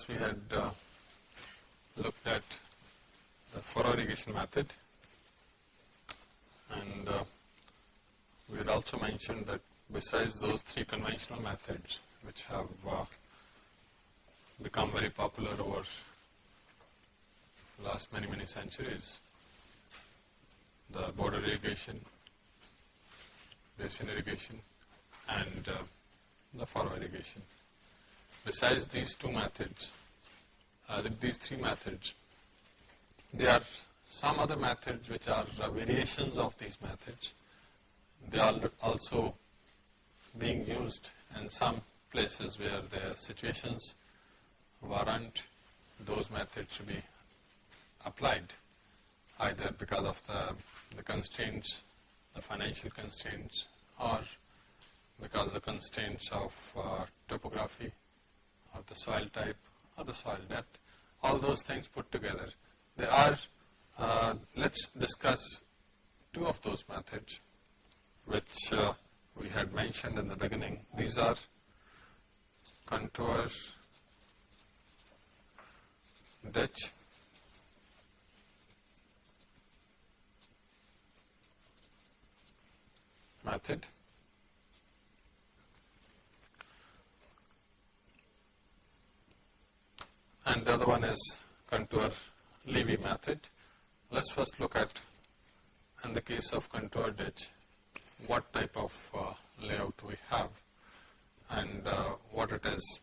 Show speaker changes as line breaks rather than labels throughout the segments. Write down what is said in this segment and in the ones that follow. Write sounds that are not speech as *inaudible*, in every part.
class we had uh, looked at the furrow irrigation method and uh, we had also mentioned that besides those three conventional methods which have uh, become very popular over last many many centuries, the border irrigation, basin irrigation and uh, the furrow irrigation. Besides these two methods, uh, these three methods, there are some other methods which are uh, variations of these methods. They are also being used in some places where the situations warrant those methods to be applied either because of the, the constraints, the financial constraints or because of the constraints of uh, topography or the soil type or the soil depth, all those things put together. There are, uh, let's discuss two of those methods which uh, we had mentioned in the beginning. These are contour ditch method and the other one is contour levee method. Let's first look at in the case of contour ditch what type of uh, layout we have and uh, what it is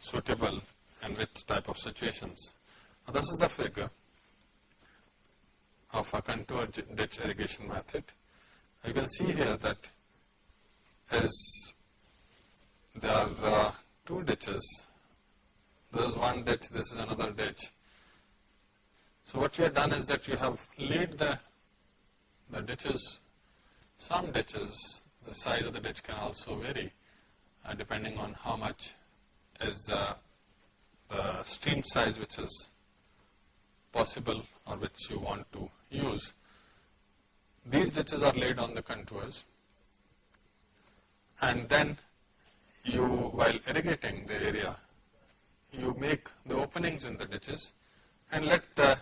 suitable and which type of situations. Now, this is the figure of a contour ditch irrigation method. You can see here that as there are uh, two ditches. This is one ditch, this is another ditch. So what you have done is that you have laid the, the ditches, some ditches, the size of the ditch can also vary uh, depending on how much is the, the stream size which is possible or which you want to use. These ditches are laid on the contours and then you while irrigating the area, you make the openings in the ditches and let the,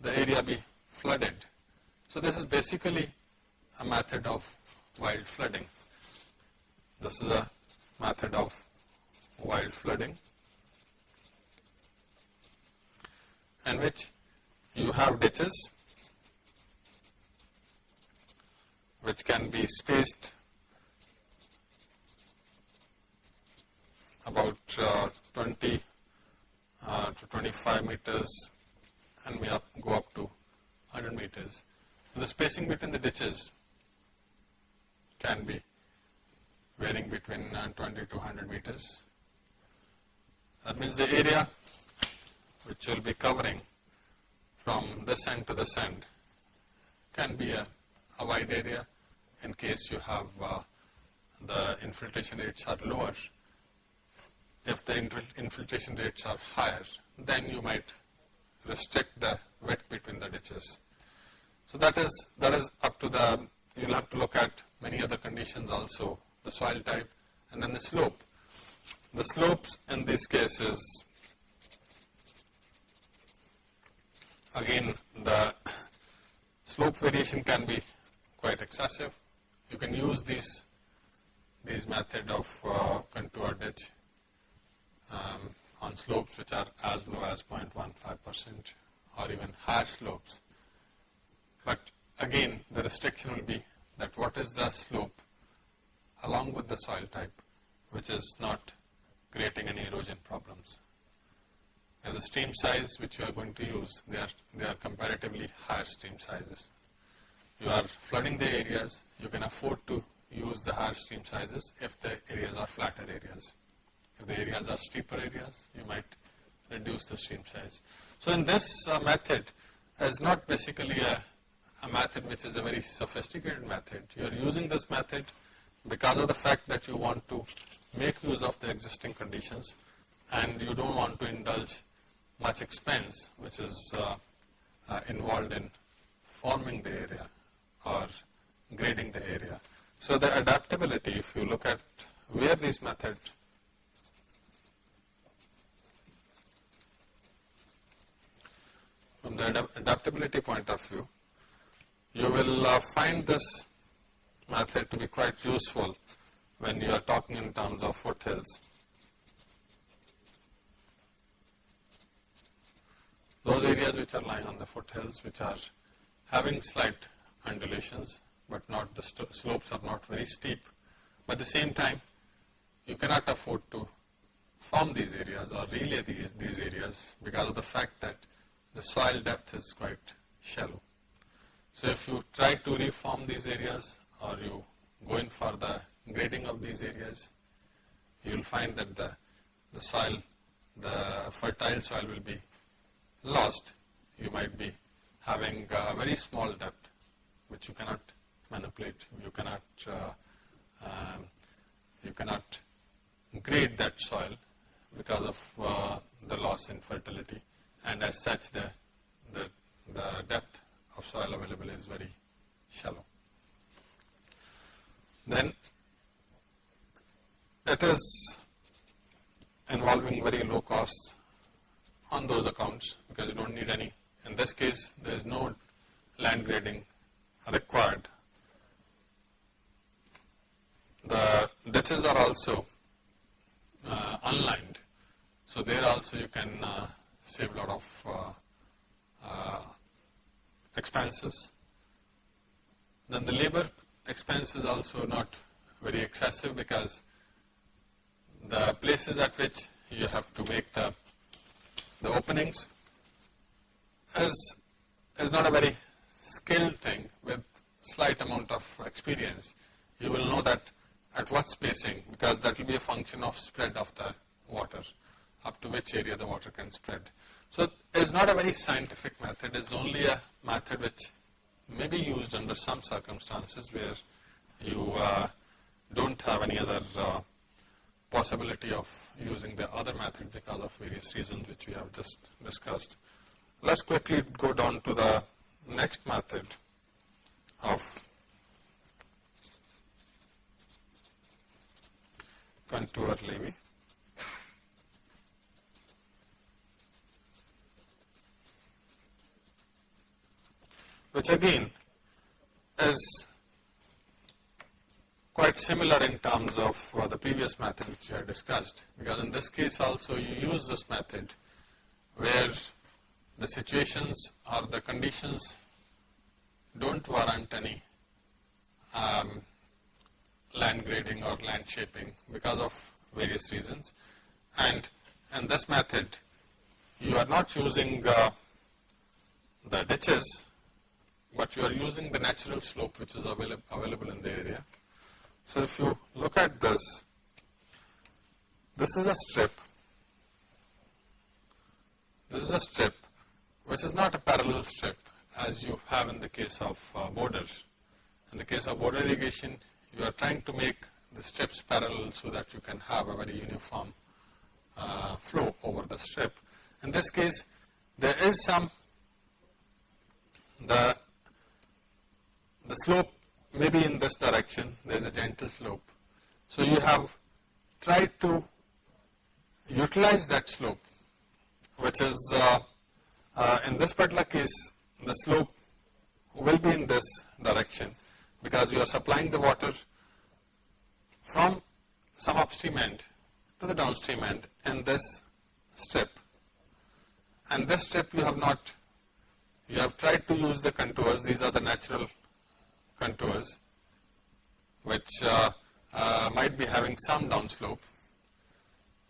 the area be flooded. So this is basically a method of wild flooding. This is a method of wild flooding in which you have ditches which can be spaced about uh, 20 uh, to 25 meters and may up, go up to 100 meters. And the spacing between the ditches can be varying between uh, 20 to 100 meters. That means the area which will be covering from this end to this end can be a, a wide area in case you have uh, the infiltration rates are lower if the infiltration rates are higher, then you might restrict the width between the ditches. So that is, that is up to the, you will have to look at many other conditions also, the soil type and then the slope. The slopes in these cases, again the slope variation can be quite excessive. You can use these, these method of uh, contour ditch um, on slopes which are as low as 0.15 percent or even higher slopes. But again the restriction will be that what is the slope along with the soil type which is not creating any erosion problems. And the stream size which you are going to use, they are, they are comparatively higher stream sizes. You are flooding the areas, you can afford to use the higher stream sizes if the areas are flatter areas. If the areas are steeper areas, you might reduce the stream size. So in this uh, method is not basically a, a method which is a very sophisticated method. You are using this method because of the fact that you want to make use of the existing conditions and you don't want to indulge much expense which is uh, uh, involved in forming the area or grading the area. So the adaptability, if you look at where these methods from the adaptability point of view, you will uh, find this method to be quite useful when you are talking in terms of foothills. Those areas which are lying on the foothills which are having slight undulations but not the slopes are not very steep. But at the same time you cannot afford to form these areas or relay these, these areas because of the fact that the soil depth is quite shallow. So if you try to reform these areas or you go in for the grading of these areas, you will find that the, the soil, the fertile soil will be lost. You might be having a very small depth which you cannot manipulate, you cannot, uh, um, you cannot grade that soil because of uh, the loss in fertility and as such the, the, the depth of soil available is very shallow. Then it is involving very low costs on those accounts because you don't need any. In this case, there is no land grading required. The ditches are also uh, unlined. So there also you can uh, save a lot of uh, uh, expenses. Then the labor expense is also not very excessive because the places at which you have to make the, the openings is, is not a very skilled thing with slight amount of experience. You will know that at what spacing because that will be a function of spread of the water up to which area the water can spread. So it is not a very scientific method, it is only a method which may be used under some circumstances where you uh, don't have any other uh, possibility of using the other method because of various reasons which we have just discussed. Let's quickly go down to the next method of contour levee. Which again is quite similar in terms of uh, the previous method which we had discussed. Because in this case also you use this method where the situations or the conditions don't warrant any um, land grading or land shaping because of various reasons. And in this method you are not using uh, the ditches but you are using the natural slope which is available, available in the area. So if you look at this, this is a strip, this is a strip which is not a parallel strip as you have in the case of uh, borders. In the case of border irrigation, you are trying to make the strips parallel so that you can have a very uniform uh, flow over the strip. In this case, there is some, the the slope may be in this direction, there is a gentle slope. So you have tried to utilize that slope, which is uh, uh, in this particular case, the slope will be in this direction because you are supplying the water from some upstream end to the downstream end in this strip. And this strip you have not, you have tried to use the contours, these are the natural contours which uh, uh, might be having some downslope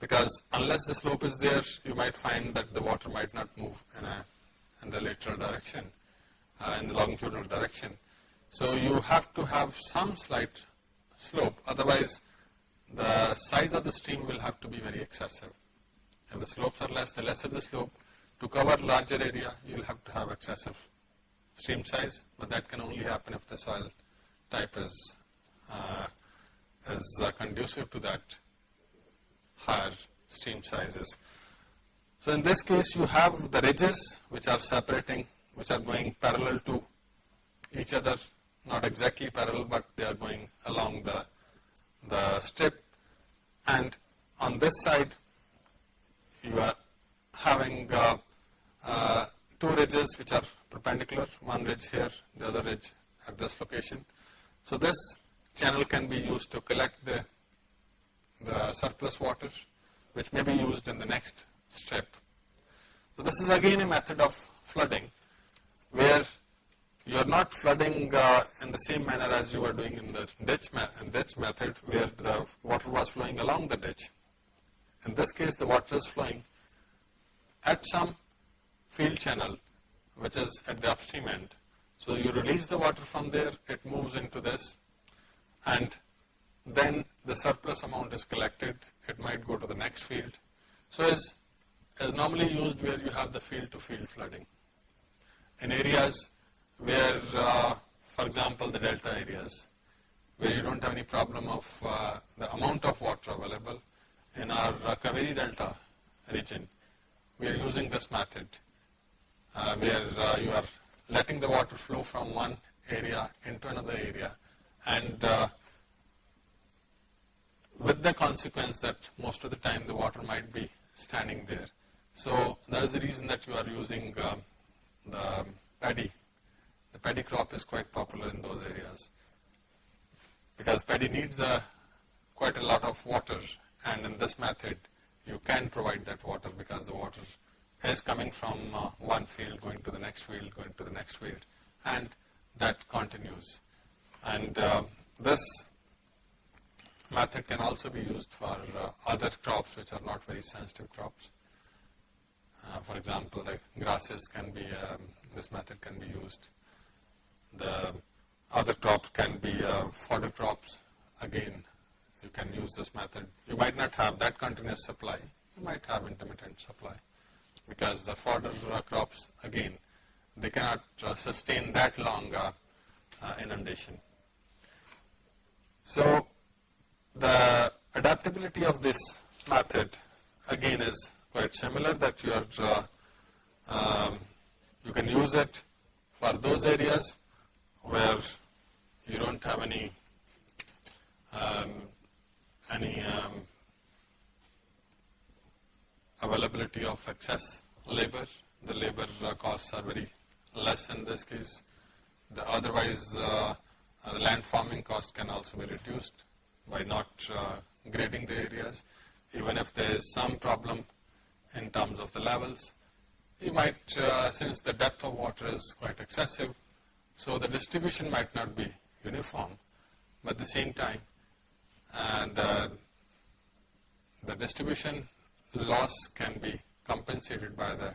because unless the slope is there you might find that the water might not move in, a, in the lateral direction, uh, in the longitudinal direction. So you have to have some slight slope otherwise the size of the stream will have to be very excessive. If the slopes are less, the lesser the slope, to cover larger area you will have to have excessive stream size, but that can only happen if the soil type is, uh, is uh, conducive to that higher stream sizes. So in this case you have the ridges which are separating, which are going parallel to each other, not exactly parallel but they are going along the, the strip and on this side you are having uh, uh, two ridges which are perpendicular, one ridge here, the other ridge at this location. So this channel can be used to collect the, the surplus water which may be used in the next step. So this is again a method of flooding where you are not flooding uh, in the same manner as you were doing in the ditch, ditch method where the water was flowing along the ditch. In this case the water is flowing at some field channel which is at the upstream end. So you release the water from there, it moves into this and then the surplus amount is collected, it might go to the next field. So is, is normally used where you have the field to field flooding. In areas where, uh, for example, the delta areas, where you don't have any problem of uh, the amount of water available. In our uh, Kaveri Delta region, we are using this method uh, where uh, you are letting the water flow from one area into another area. And uh, with the consequence that most of the time the water might be standing there. So that is the reason that you are using uh, the paddy. The paddy crop is quite popular in those areas. Because paddy needs the, quite a lot of water. And in this method you can provide that water because the water is coming from uh, one field going to the next field going to the next field and that continues and uh, this method can also be used for uh, other crops which are not very sensitive crops. Uh, for example, the grasses can be, um, this method can be used the other crops can be uh, fodder crops. Again, you can use this method. You might not have that continuous supply. You might have intermittent supply because the fodder crops, again, they cannot uh, sustain that long uh, uh, inundation. So, the adaptability of this method again is quite similar that you are, um, you can use it for those areas where you don't have any um, any um, availability of excess labor. The labor uh, costs are very less in this case. The otherwise, uh, uh, land farming cost can also be reduced by not grading the areas. Even if there is some problem in terms of the levels, you might, since the depth of water is quite excessive, so the distribution might not be uniform, but at the same time, and uh, the distribution loss can be compensated by the,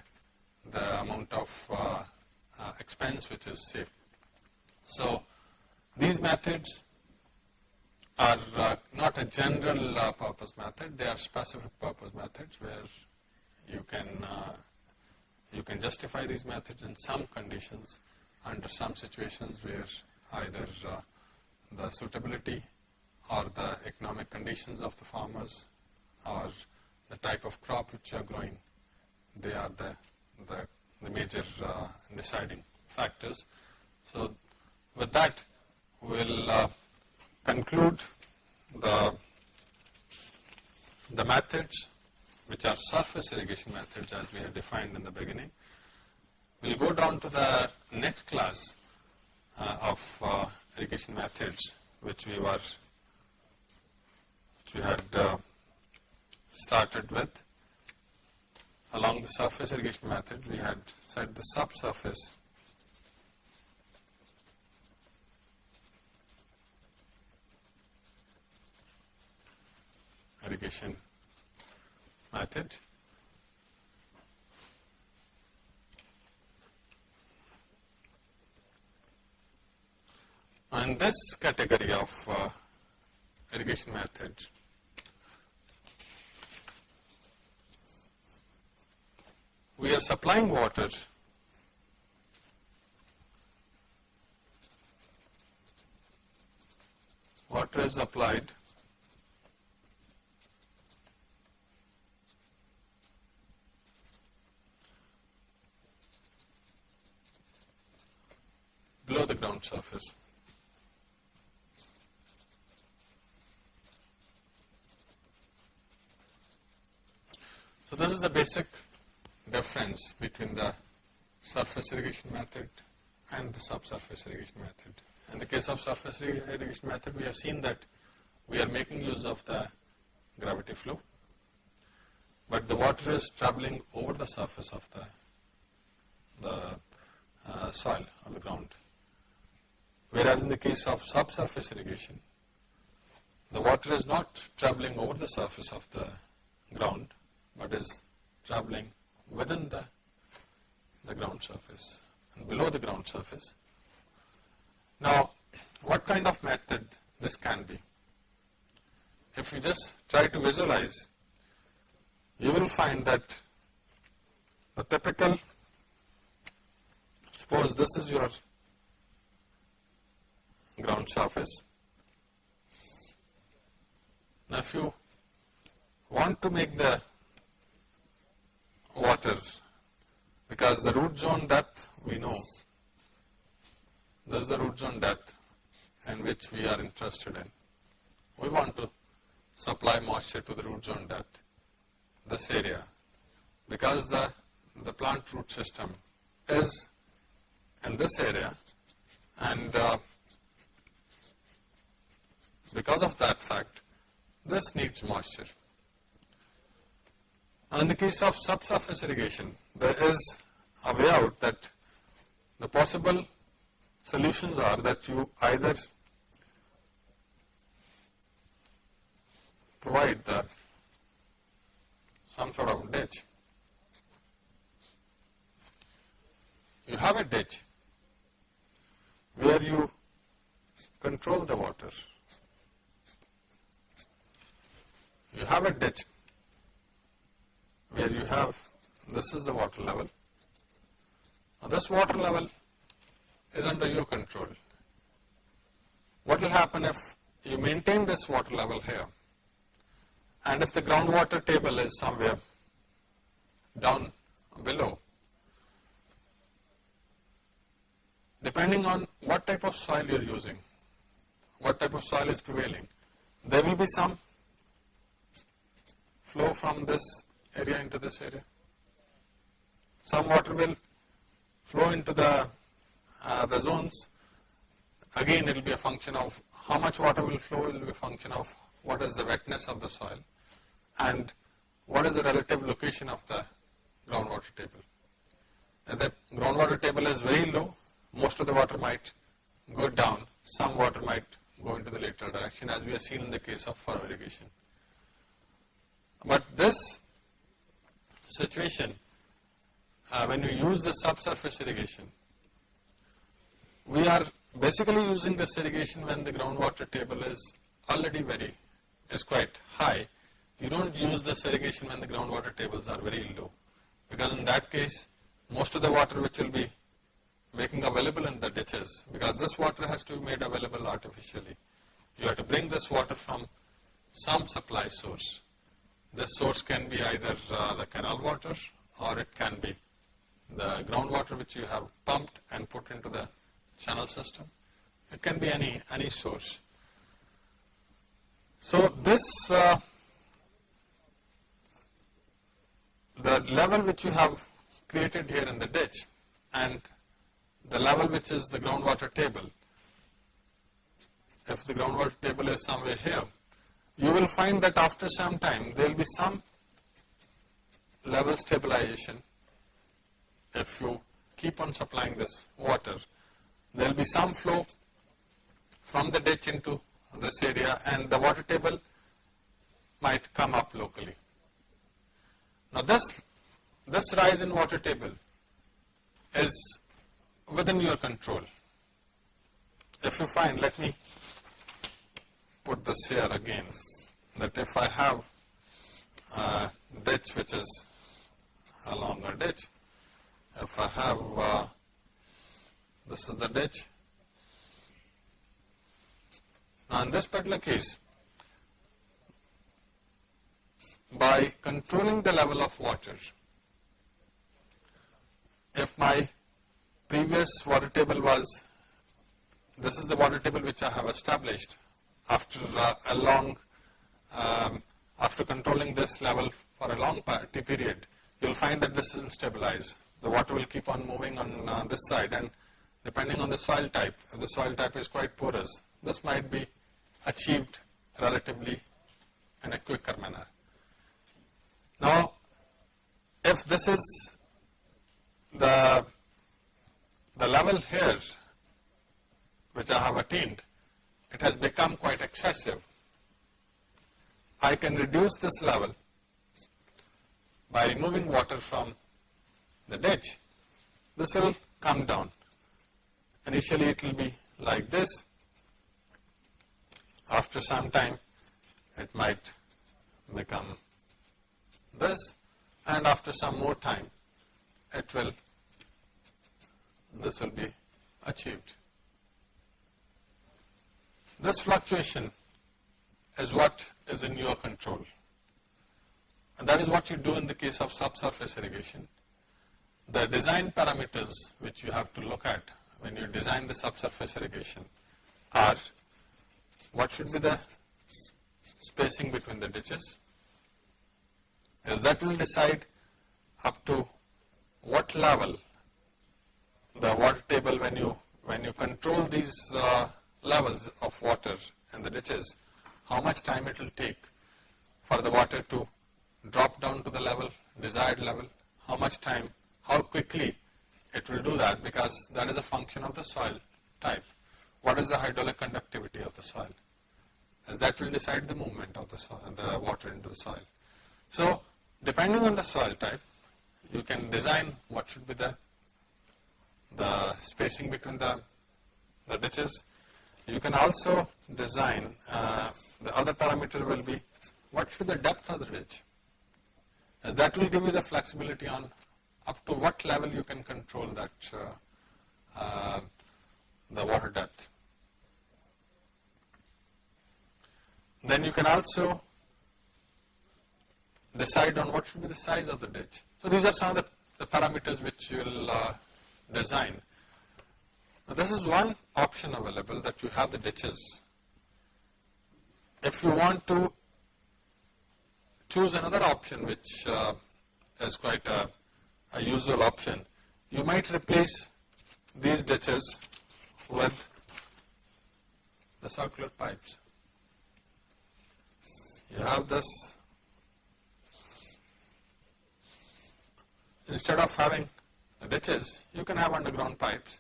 the amount of uh, uh, expense which is saved. So these methods are uh, not a general uh, purpose method, they are specific purpose methods where you can, uh, you can justify these methods in some conditions under some situations where either uh, the suitability or the economic conditions of the farmers or the type of crop which you are growing, they are the, the, the major uh, deciding factors. So with that, we'll uh, conclude the, the methods which are surface irrigation methods as we have defined in the beginning. We'll go down to the next class uh, of uh, irrigation methods which we were which we had uh, started with. Along the surface irrigation method we had said the subsurface irrigation method and this category of uh, irrigation method, we are supplying water water is applied below the ground surface. So this is the basic difference between the surface irrigation method and the subsurface irrigation method. In the case of surface irrigation method, we have seen that we are making use of the gravity flow, but the water is traveling over the surface of the, the uh, soil or the ground. Whereas in the case of subsurface irrigation, the water is not traveling over the surface of the ground, but is traveling within the, the ground surface and below the ground surface. Now, what kind of method this can be? If you just try to visualize, you will find that the typical, suppose this is your ground surface. Now, if you want to make the water, because the root zone depth we know, this is the root zone depth in which we are interested in. We want to supply moisture to the root zone depth, this area, because the, the plant root system is in this area and uh, because of that fact, this needs moisture. In the case of subsurface irrigation, there is a way out that the possible solutions are that you either provide the some sort of ditch. You have a ditch where you control the water. You have a ditch where you have, this is the water level. Now this water level is under your control. What will happen if you maintain this water level here and if the groundwater table is somewhere down below, depending on what type of soil you are using, what type of soil is prevailing, there will be some flow from this area into this area. Some water will flow into the, uh, the zones. Again, it will be a function of how much water will flow, it will be a function of what is the wetness of the soil and what is the relative location of the groundwater table. If the groundwater table is very low, most of the water might go down, some water might go into the lateral direction as we have seen in the case of furrow irrigation. But this situation, uh, when you use the subsurface irrigation, we are basically using this irrigation when the groundwater table is already very, is quite high. You don't use this irrigation when the groundwater tables are very low, because in that case, most of the water which will be making available in the ditches, because this water has to be made available artificially. You have to bring this water from some supply source. This source can be either uh, the canal water or it can be the groundwater which you have pumped and put into the channel system. It can be any, any source. So this, uh, the level which you have created here in the ditch and the level which is the groundwater table, if the groundwater table is somewhere here, you will find that after some time there will be some level stabilization if you keep on supplying this water. There will be some flow from the ditch into this area and the water table might come up locally. Now this, this rise in water table is within your control. If you find, let me put this here again that if I have a ditch which is a longer ditch, if I have uh, this is the ditch. Now in this particular case, by controlling the level of water, if my previous water table was, this is the water table which I have established after uh, a long, um, after controlling this level for a long period, you will find that this is stabilized. the water will keep on moving on uh, this side and depending on the soil type, if the soil type is quite porous, this might be achieved relatively in a quicker manner. Now, if this is the, the level here which I have attained, it has become quite excessive. I can reduce this level by removing water from the ditch. This will come down. Initially it will be like this. After some time it might become this and after some more time it will, this will be achieved. This fluctuation is what is in your control. And that is what you do in the case of subsurface irrigation. The design parameters which you have to look at when you design the subsurface irrigation are what should be the spacing between the ditches, as that will decide up to what level the water table when you when you control these uh, levels of water in the ditches, how much time it will take for the water to drop down to the level, desired level, how much time, how quickly it will do that because that is a function of the soil type. What is the hydraulic conductivity of the soil? That will decide the movement of the soil, the water into the soil. So, depending on the soil type, you can design what should be the, the spacing between the, the ditches. You can also design, uh, the other parameter will be what should the depth of the ditch. And that will give you the flexibility on up to what level you can control that uh, uh, the water depth. Then you can also decide on what should be the size of the ditch. So these are some of the, the parameters which you will uh, design. Now this is one option available that you have the ditches. If you want to choose another option which uh, is quite a, a usual option. You might replace these ditches with the circular pipes. You have this, instead of having ditches, you can have underground pipes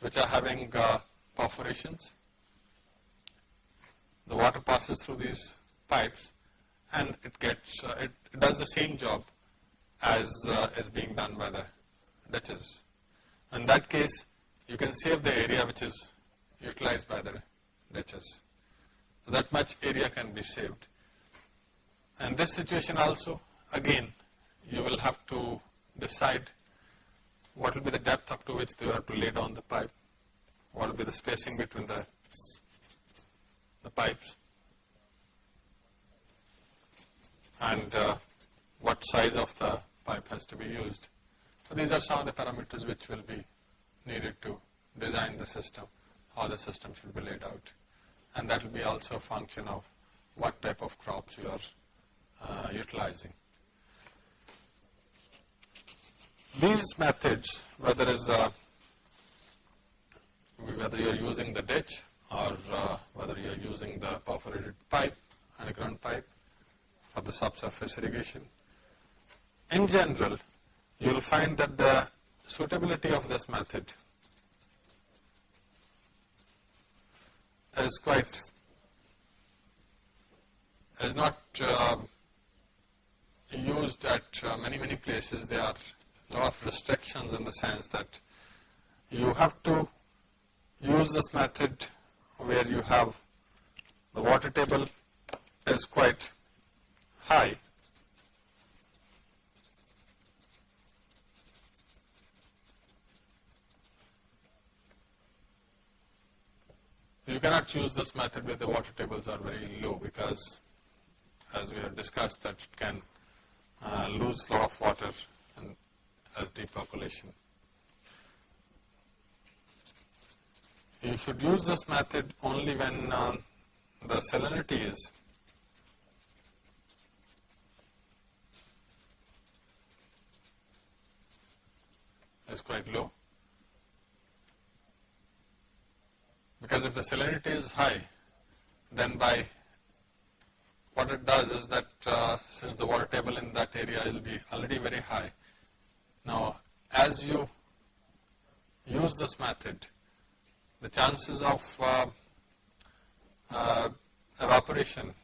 which are having uh, perforations. The water passes through these pipes and it gets, uh, it does the same job as uh, is being done by the ditches. In that case, you can save the area which is utilized by the ditches. That much area can be saved. And this situation also, again, you will have to decide what will be the depth up to which you have to lay down the pipe, what will be the spacing between the, the pipes, and uh, what size of the pipe has to be used. So these are some of the parameters which will be needed to design the system, how the system should be laid out. And that will be also a function of what type of crops you are uh, utilizing. These methods, whether is uh, whether you are using the ditch or uh, whether you are using the perforated pipe, underground pipe, for the subsurface irrigation. In general, you will find that the suitability of this method is quite, is not uh, used at uh, many, many places. There are lot of restrictions in the sense that you have to use this method where you have the water table is quite high. You cannot choose this method where the water tables are very low because as we have discussed that it can uh, lose a lot of water as deep percolation. You should use this method only when uh, the salinity is is quite low. Because if the salinity is high, then by what it does is that uh, since the water table in that area will be already very high, now as you use this method, the chances of uh, uh, evaporation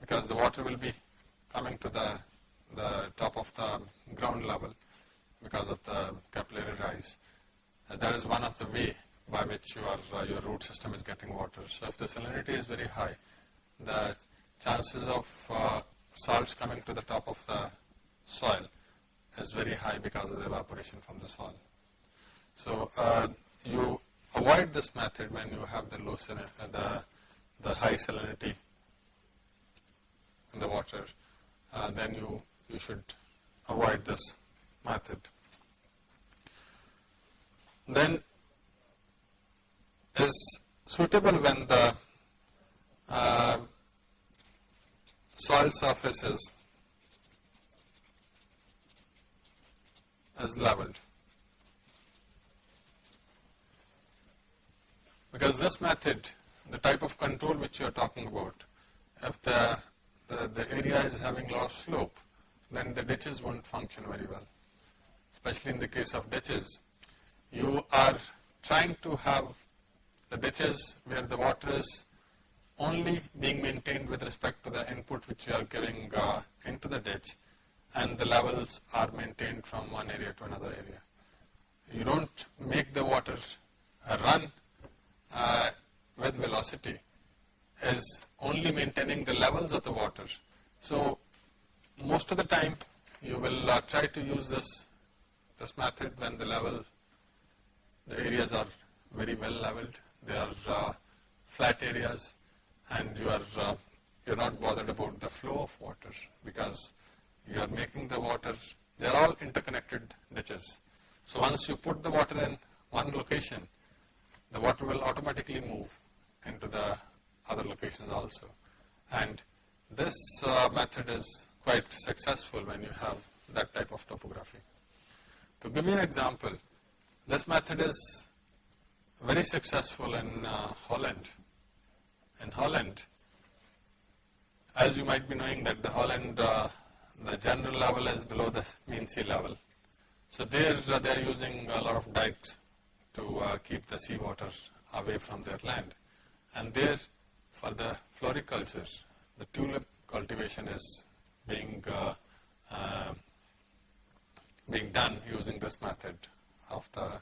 because the water will be coming to the, the top of the ground level because of the capillary rise. And that is one of the way by which your, uh, your root system is getting water. So if the salinity is very high, the chances of uh, salts coming to the top of the soil is very high because of the evaporation from the soil. So uh, you avoid this method when you have the low salinity, uh, the, the high salinity in the water, uh, then you, you should avoid this method. Then is suitable when the uh, soil surface is, is leveled. Because this method, the type of control which you are talking about, if the, the, the area is having a lot of slope, then the ditches won't function very well. Especially in the case of ditches, you are trying to have the ditches where the water is only being maintained with respect to the input which you are giving uh, into the ditch and the levels are maintained from one area to another area. You don't make the water uh, run uh, with velocity is only maintaining the levels of the water. So most of the time you will uh, try to use this this method when the level the areas are very well leveled they are uh, flat areas and you are uh, you're not bothered about the flow of water because you are making the water they are all interconnected ditches so once you put the water in one location the water will automatically move into the other locations also and this uh, method is quite successful when you have that type of topography. To give you an example, this method is very successful in uh, Holland. In Holland, as you might be knowing that the Holland, uh, the general level is below the mean sea level. So there uh, they are using a lot of dikes to uh, keep the seawater away from their land. And there for the floriculture, the tulip cultivation is being uh, uh, being done using this method of the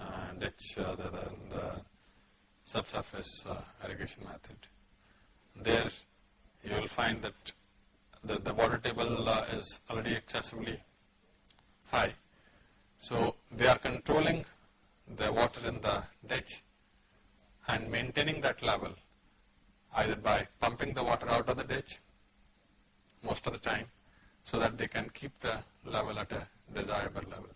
uh, ditch, uh, the, the, the, subsurface uh, irrigation method. There you will find that the, the water table uh, is already excessively high. So they are controlling the water in the ditch and maintaining that level either by pumping the water out of the ditch most of the time so that they can keep the level at a desirable level.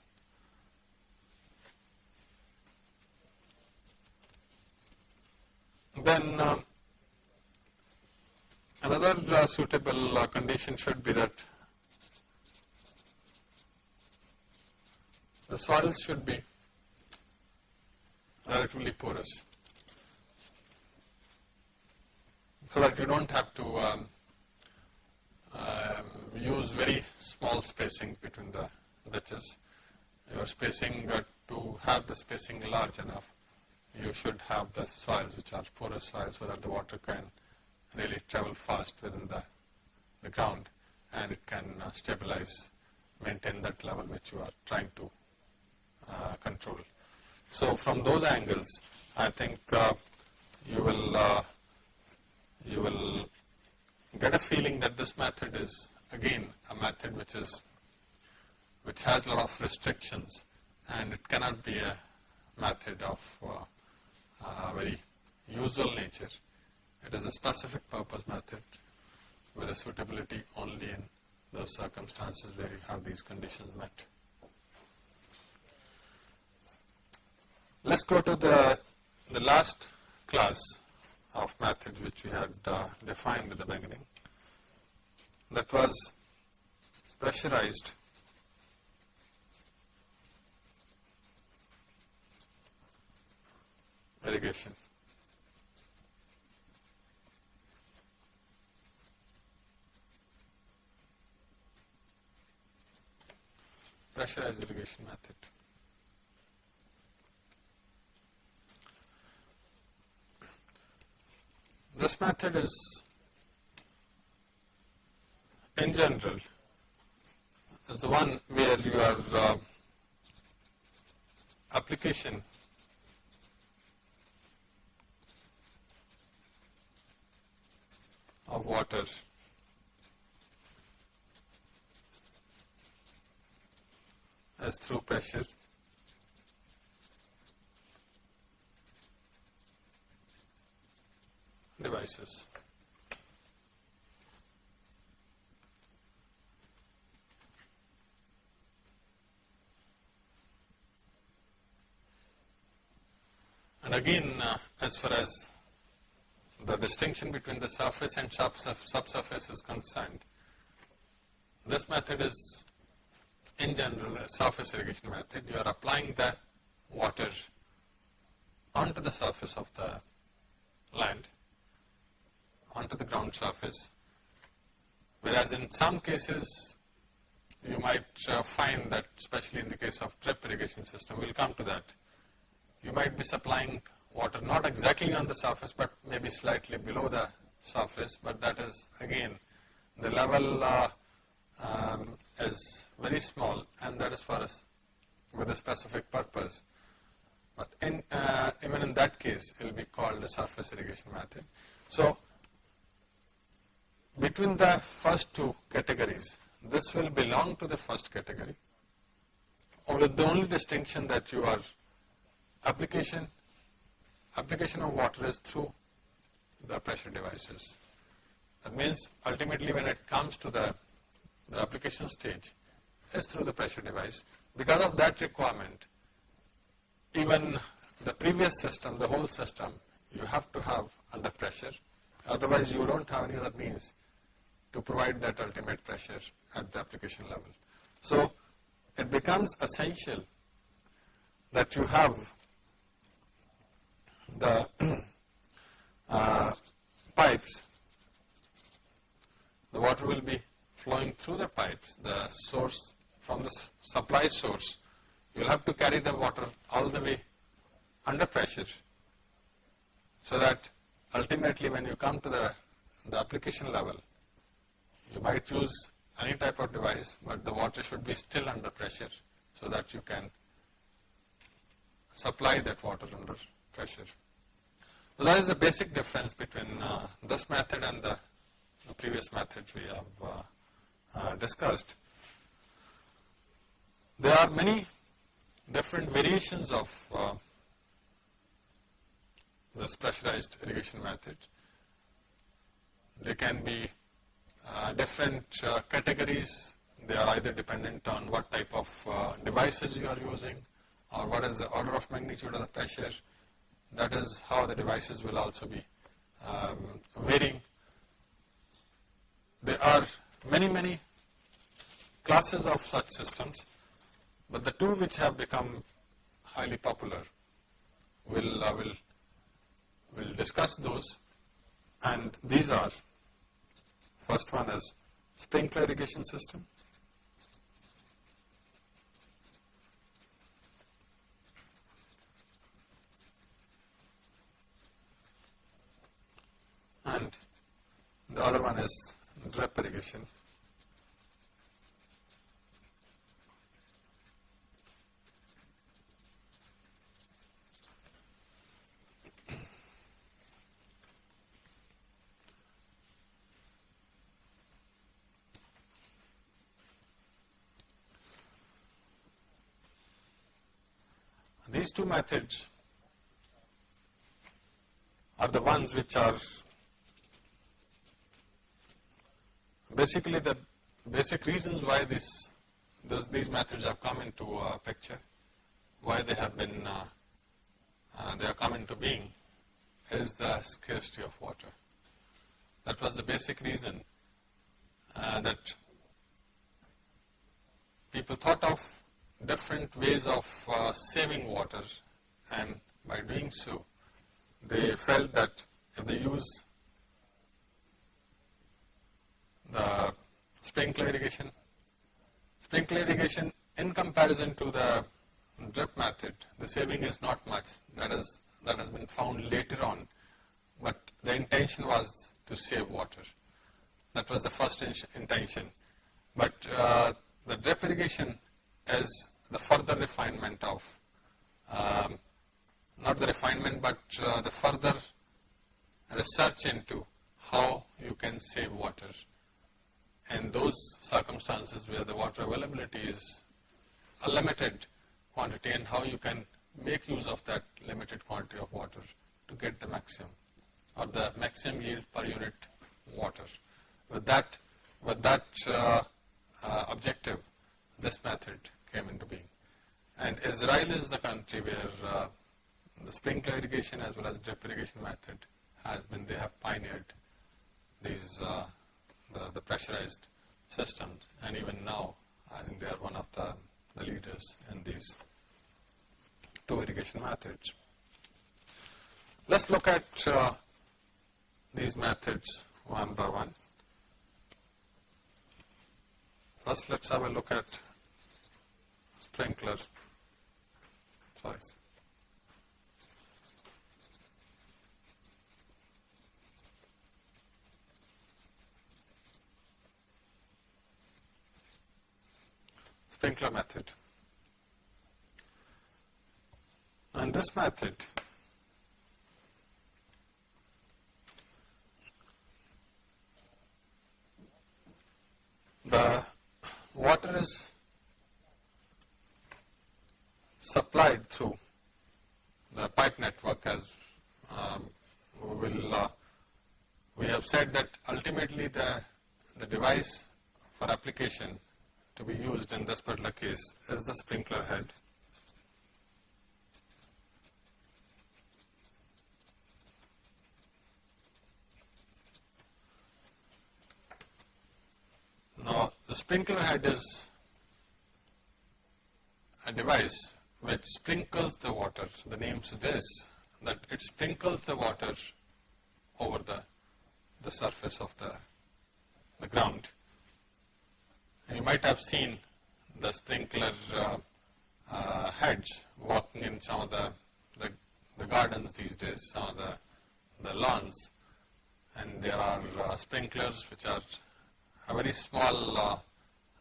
Then uh, another uh, suitable uh, condition should be that the soils should be relatively porous so that you don't have to um, um, use very small spacing between the ditches. Your spacing uh, to have the spacing large enough you should have the soils which are porous soils so that the water can really travel fast within the, the ground and it can uh, stabilize, maintain that level which you are trying to uh, control. So from those angles, I think uh, you will uh, you will get a feeling that this method is again a method which is which has a lot of restrictions and it cannot be a method of uh, uh, very usual nature. It is a specific purpose method with a suitability only in those circumstances where you have these conditions met. Let's go to the, the last class of methods which we had uh, defined at the beginning. That was pressurized irrigation. Pressurized irrigation method. This method is in general is the one where your uh, application of water as through pressure devices. And again, uh, as far as the distinction between the surface and subsurface is concerned, this method is in general a surface irrigation method. You are applying the water onto the surface of the land, onto the ground surface, whereas in some cases you might uh, find that especially in the case of drip irrigation system, we will come to that, you might be supplying water not exactly on the surface but maybe slightly below the surface but that is again the level uh, um, is very small and that is for us with a specific purpose. But in, uh, even in that case it will be called the surface irrigation method. So between the first two categories this will belong to the first category only the only distinction that you are application, application of water is through the pressure devices. That means ultimately when it comes to the, the application stage, is through the pressure device. Because of that requirement, even the previous system, the whole system, you have to have under pressure. Otherwise, you don't have any other means to provide that ultimate pressure at the application level. So, it becomes essential that you have the *clears throat* uh, pipes, the water will be flowing through the pipes, the source from the supply source. You will have to carry the water all the way under pressure so that ultimately when you come to the, the application level, you might use any type of device, but the water should be still under pressure so that you can supply that water under pressure. So that is the basic difference between uh, this method and the, the, previous methods we have uh, uh, discussed. There are many different variations of uh, this pressurized irrigation method. They can be uh, different uh, categories. They are either dependent on what type of devices you are using or what is the order of magnitude of the pressure that is how the devices will also be um, varying. There are many, many classes of such systems, but the two which have become highly popular will uh, will will discuss those. And these are first one is sprinkler irrigation system. And the other one is drip irrigation. These two methods are the ones which are basically the basic reasons why this, this these methods have come into uh, picture, why they have been, uh, uh, they are come into being is the scarcity of water. That was the basic reason uh, that people thought of different ways of uh, saving water and by doing so they felt that if they use the sprinkler irrigation, sprinkler irrigation in comparison to the drip method, the saving is not much. That is that has been found later on, but the intention was to save water. That was the first intention. But uh, the drip irrigation is the further refinement of, um, not the refinement, but uh, the further research into how you can save water. And those circumstances where the water availability is a limited quantity and how you can make use of that limited quantity of water to get the maximum or the maximum yield per unit water. With that, with that uh, uh, objective, this method came into being. And Israel is the country where uh, the sprinkler irrigation as well as drip irrigation method has been, they have pioneered these, uh, the, the pressurized systems and even now I think they are one of the, the leaders in these two irrigation methods. Let's look at uh, these methods one by one. First, let's have a look at sprinklers. Sorry. Sprinkler method. And this method the water is supplied through the pipe network as um, will uh, we have said that ultimately the, the device for application to be used in this particular case is the sprinkler head. Now, the sprinkler head is a device which sprinkles the water. The name suggests that it sprinkles the water over the, the surface of the, the ground. You might have seen the sprinkler uh, uh, heads walking in some of the, the, the, gardens these days, some of the, the lawns. And there are uh, sprinklers which are very small uh,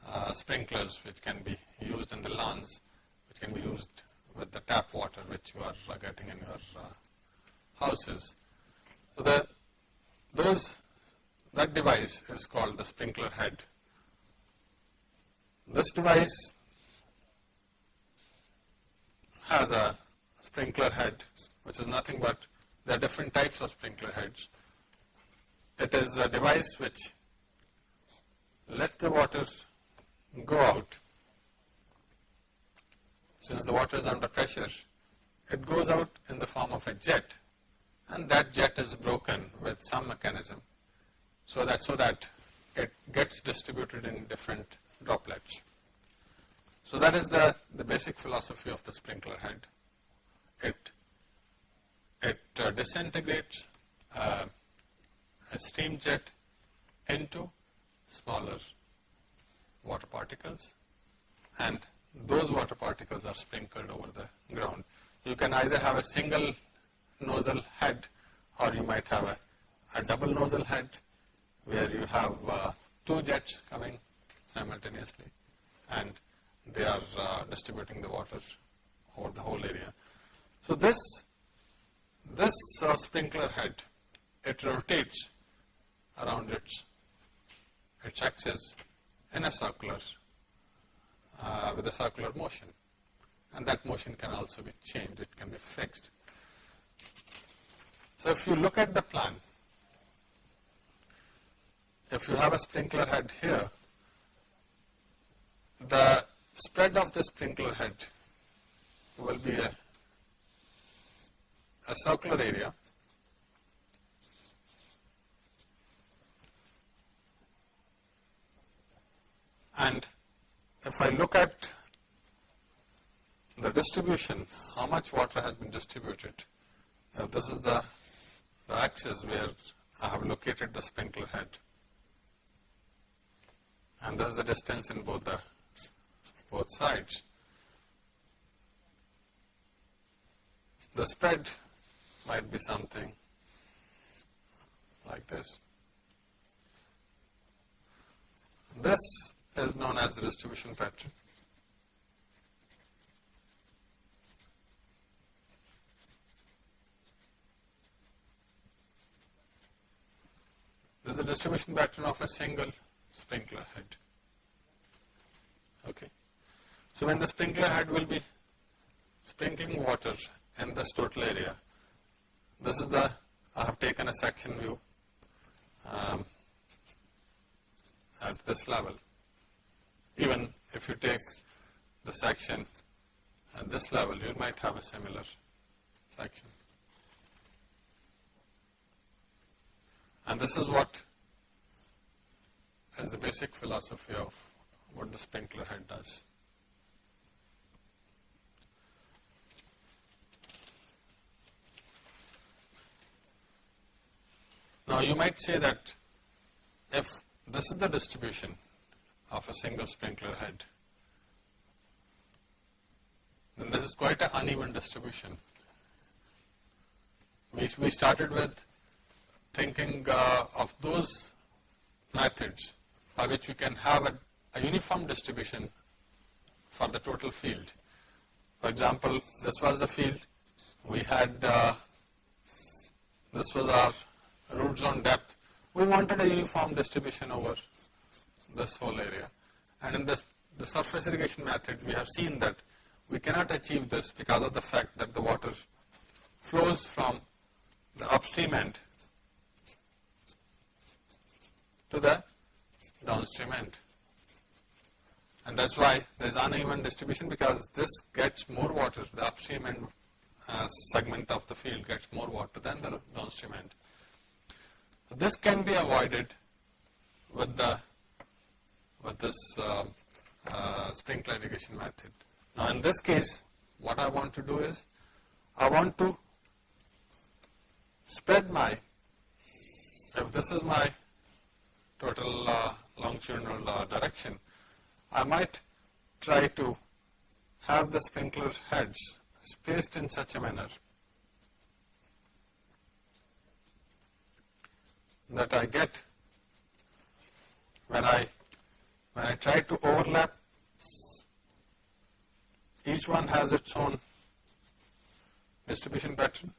uh, sprinklers which can be used in the lawns, which can be used with the tap water which you are uh, getting in your houses. So the, those, that device is called the sprinkler head. This device has a sprinkler head which is nothing but there are different types of sprinkler heads. It is a device which let the water go out. Since the water is under pressure, it goes out in the form of a jet and that jet is broken with some mechanism so that, so that it gets distributed in different droplets. So that is the, the basic philosophy of the sprinkler head. It, it uh, disintegrates uh, a steam jet into smaller water particles and those water particles are sprinkled over the ground. You can either have a single nozzle head or you might have a, a double nozzle head where you have uh, two jets coming simultaneously and they are uh, distributing the water over the whole area. So this, this uh, sprinkler head, it rotates around its its axis in a circular, uh, with a circular motion. And that motion can also be changed, it can be fixed. So if you look at the plan, if you have a sprinkler head here, the spread of the sprinkler head will be a, a circular area. And if I look at the distribution, how much water has been distributed, this is the, the axis where I have located the sprinkler head. And this is the distance in both the both sides. The spread might be something like this. This is known as the distribution pattern. This is the distribution pattern of a single sprinkler head. Okay. So when the sprinkler head will be sprinkling water in this total area, this is the, I have taken a section view um, at this level. Even if you take the section at this level, you might have a similar section. And this is what is the basic philosophy of what the sprinkler head does. Now you might say that if this is the distribution of a single sprinkler head, then this is quite an uneven distribution. We, we started with thinking uh, of those methods by which we can have a, a uniform distribution for the total field. For example, this was the field, we had, uh, this was our root zone depth. We wanted a uniform distribution over this whole area. And in this, the surface irrigation method, we have seen that we cannot achieve this because of the fact that the water flows from the upstream end to the downstream end. And that's why there's uneven distribution because this gets more water, the upstream end uh, segment of the field gets more water than the downstream end. This can be avoided with the with this uh, uh, sprinkler irrigation method. Now in this case, what I want to do is, I want to spread my, if this is my total uh, longitudinal uh, direction, I might try to have the sprinkler heads spaced in such a manner that I get when I when I try to overlap each one has its own distribution pattern.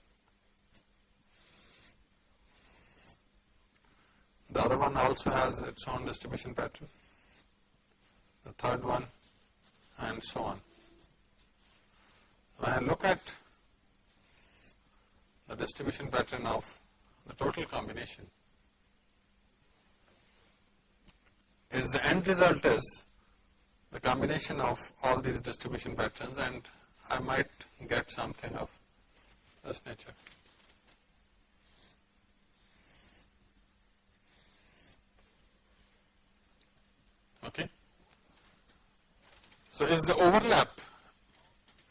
The other one also has its own distribution pattern. The third one and so on. When I look at the distribution pattern of the total combination is the end result is the combination of all these distribution patterns and I might get something of this nature. Okay. So is the overlap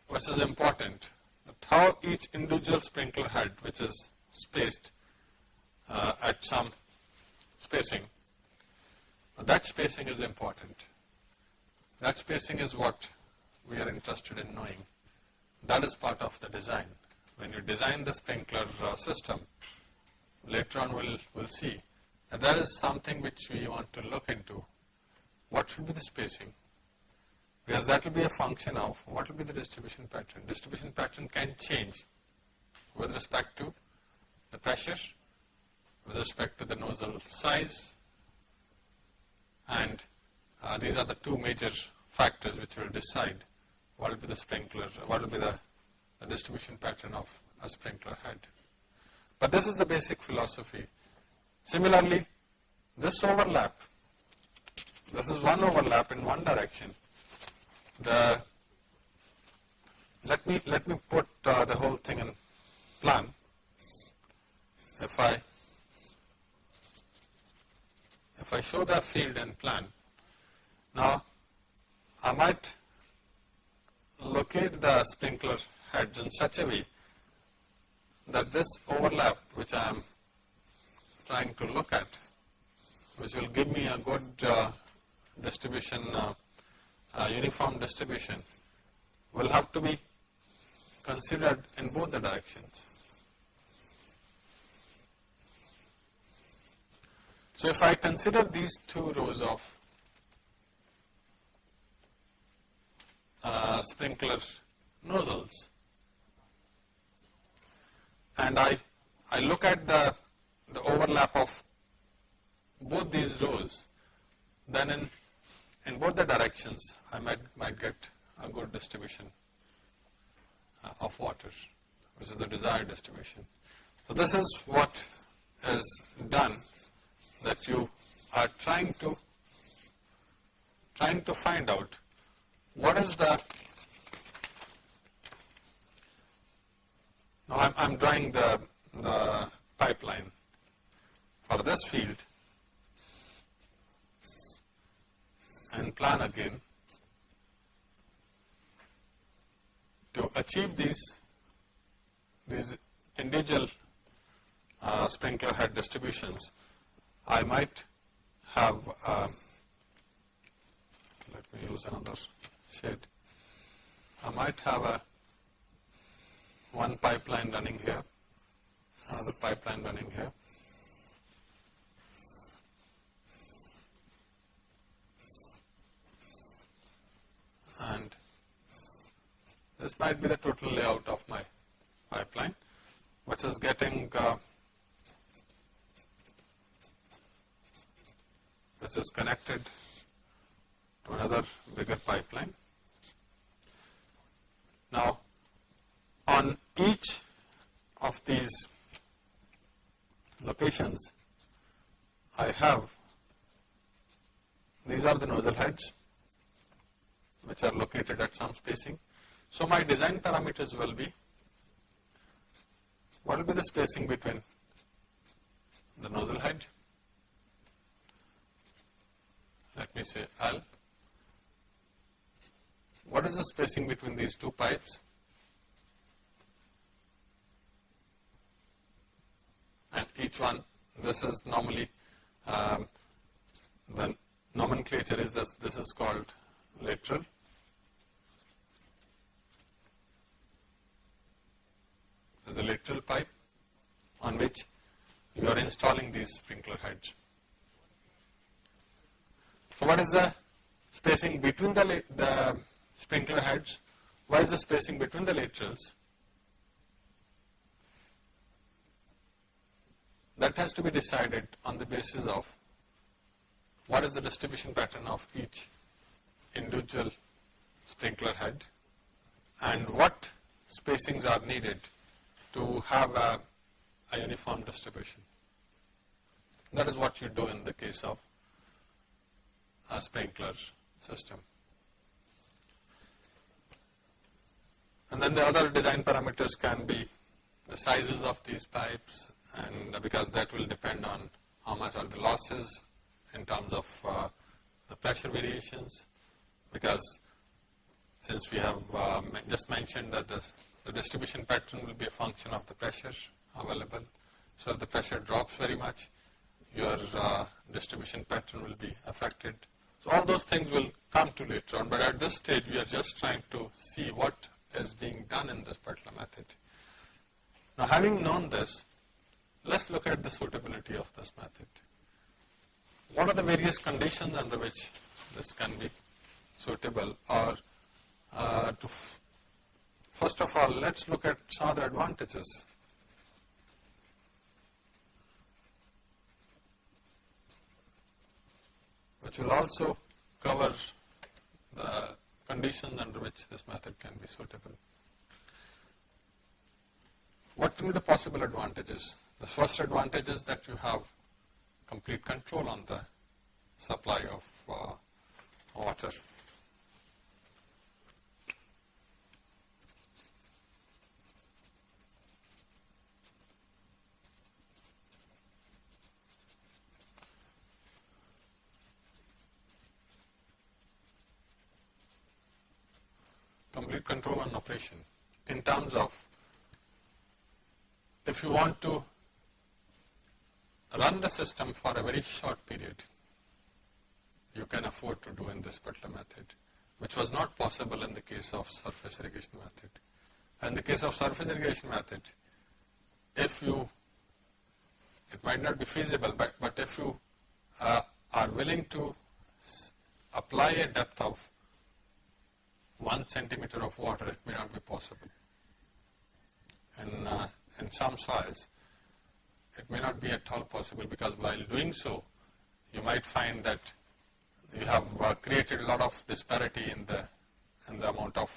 which is important, how each individual sprinkler head which is spaced uh, at some spacing that spacing is important. That spacing is what we are interested in knowing. That is part of the design. When you design the sprinkler uh, system, later on we'll, we'll see that that is something which we want to look into. What should be the spacing? Because that will be a function of what will be the distribution pattern. Distribution pattern can change with respect to the pressure, with respect to the nozzle size, and uh, these are the two major factors which will decide what will be the sprinkler, what will be the, the distribution pattern of a sprinkler head. But this is the basic philosophy. Similarly, this overlap, this is one overlap in one direction. The let me let me put uh, the whole thing in plan. If I if I show the field and plan, now I might locate the sprinkler heads in such a way that this overlap which I am trying to look at, which will give me a good uh, distribution, uh, uh, uniform distribution, will have to be considered in both the directions. So, if I consider these two rows of uh, sprinkler nozzles and I, I look at the, the overlap of both these rows, then in, in both the directions I might, might get a good distribution uh, of water, which is the desired distribution. So, this is what is done that you are trying to trying to find out what is the now I'm, I'm drawing the, the pipeline for this field and plan again to achieve these these individual uh, sprinkler head distributions I might have, uh, let me use another shade. I might have a one pipeline running here, another pipeline running here. And this might be the total layout of my pipeline, which is getting uh, which is connected to another bigger pipeline. Now, on each of these locations, I have these are the nozzle heads which are located at some spacing. So, my design parameters will be what will be the spacing between the nozzle head let me say L. What is the spacing between these two pipes? And each one, this is normally, um, the nomenclature is this, this is called lateral. The lateral pipe on which you are installing these sprinkler heads. So, what is the spacing between the, the sprinkler heads? What is the spacing between the laterals? That has to be decided on the basis of what is the distribution pattern of each individual sprinkler head and what spacings are needed to have a, a uniform distribution. That is what you do in the case of a sprinkler system. And then the other design parameters can be the sizes of these pipes and because that will depend on how much are the losses in terms of uh, the pressure variations because since we have uh, just mentioned that the, the distribution pattern will be a function of the pressure available. So if the pressure drops very much, your uh, distribution pattern will be affected so, all those things will come to later on, but at this stage we are just trying to see what is being done in this particular method. Now, having known this, let us look at the suitability of this method. What are the various conditions under which this can be suitable or uh, to first of all, let us look at some of the advantages which will also cover the conditions under which this method can be suitable. What can be the possible advantages? The first advantage is that you have complete control on the supply of uh, water. Complete control and operation in terms of if you want to run the system for a very short period, you can afford to do in this particular method, which was not possible in the case of surface irrigation method. In the case of surface irrigation method, if you, it might not be feasible, but, but if you uh, are willing to apply a depth of 1 centimeter of water, it may not be possible. In, uh, in some soils, it may not be at all possible because while doing so, you might find that you have uh, created a lot of disparity in the, in the amount of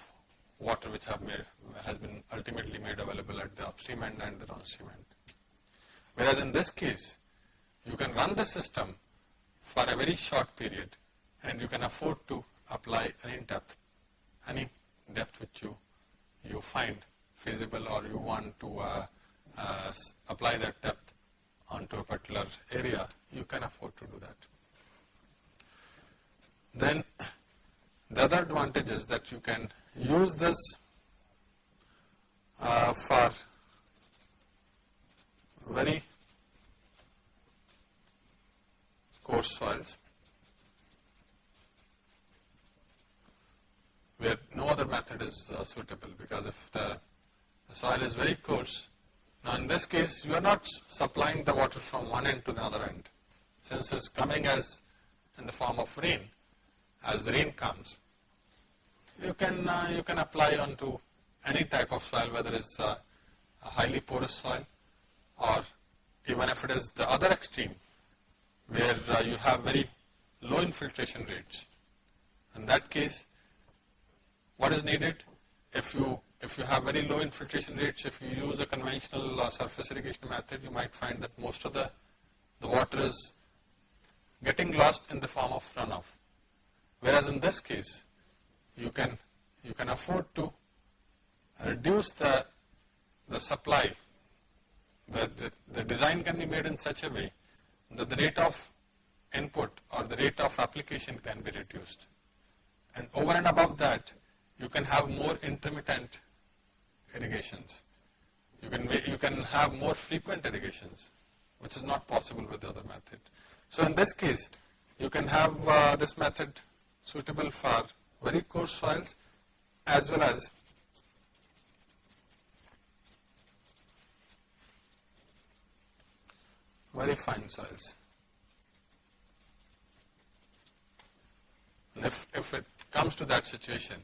water which have made, has been ultimately made available at the upstream end and the downstream end. Whereas in this case, you can run the system for a very short period and you can afford to apply any depth, any depth which you, you find feasible or you want to uh, uh, apply that depth onto a particular area, you can afford to do that. Then the other advantage is that you can use this uh, for very coarse soils where no other method is uh, suitable because if the, the, soil is very coarse, now in this case you are not supplying the water from one end to the other end. Since it's coming as in the form of rain, as the rain comes, you can, uh, you can apply onto any type of soil whether it's uh, a highly porous soil or even if it is the other extreme where uh, you have very low infiltration rates. In that case, what is needed? If you if you have very low infiltration rates, if you use a conventional uh, surface irrigation method, you might find that most of the, the water is getting lost in the form of runoff. Whereas in this case, you can you can afford to reduce the the supply. The, the, the design can be made in such a way that the rate of input or the rate of application can be reduced. And over and above that, you can have more intermittent irrigations. You can, you can have more frequent irrigations, which is not possible with the other method. So in this case, you can have uh, this method suitable for very coarse soils as well as very fine soils. And if, if it comes to that situation,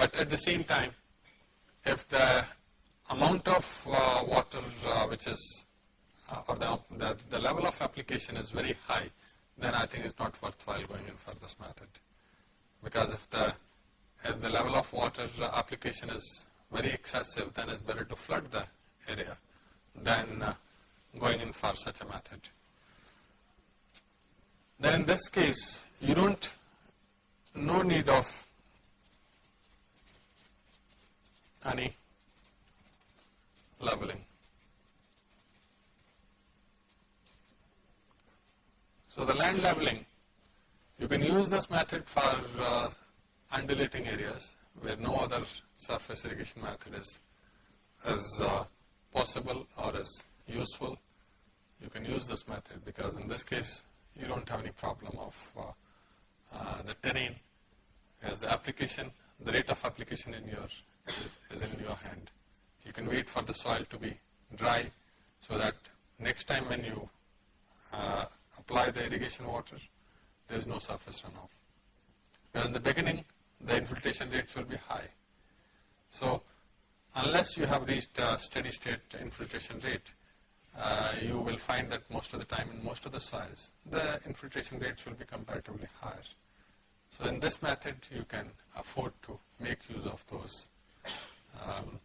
but at the same time, if the amount of uh, water uh, which is, uh, or the, the, the level of application is very high, then I think it's not worthwhile going in for this method. Because if the, if the level of water application is very excessive, then it's better to flood the area than uh, going in for such a method. Then in this case, you don't, no need of any leveling. So the land leveling, you can use this method for uh, undulating areas where no other surface irrigation method is, is uh, possible or is useful. You can use this method because in this case you don't have any problem of uh, uh the terrain as the application, the rate of application in your is in your hand. You can wait for the soil to be dry so that next time when you uh, apply the irrigation water, there is no surface runoff. But in the beginning, the infiltration rates will be high. So unless you have reached a steady state infiltration rate, uh, you will find that most of the time in most of the soils, the infiltration rates will be comparatively higher. So in this method, you can afford to make use of those um,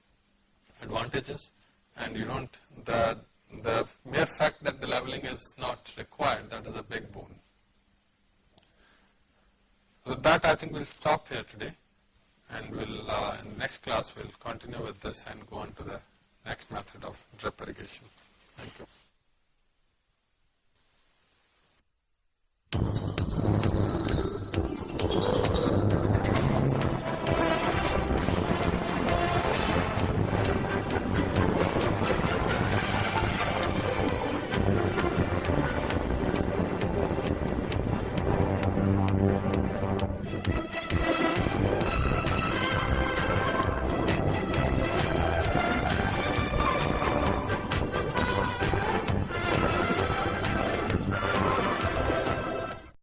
advantages and you don't, the the mere fact that the leveling is not required, that is a big boon. With that, I think we'll stop here today, and we'll uh, in the next class we'll continue with this and go on to the next method of drip irrigation. Thank you.